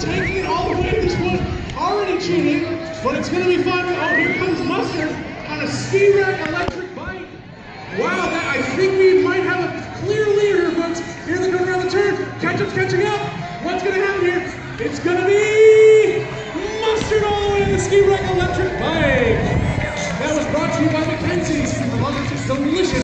Taking it all the way to this point. Already cheating, but it's going to be fun. Oh, here comes Mustard on a ski rack electric bike. Wow, that, I think we might have a clear leader here, folks. Here they come around the turn. Ketchup's catching up. What's going to happen here? It's going to be Mustard all the way to the ski rack electric bike. That was brought to you by Mackenzie's.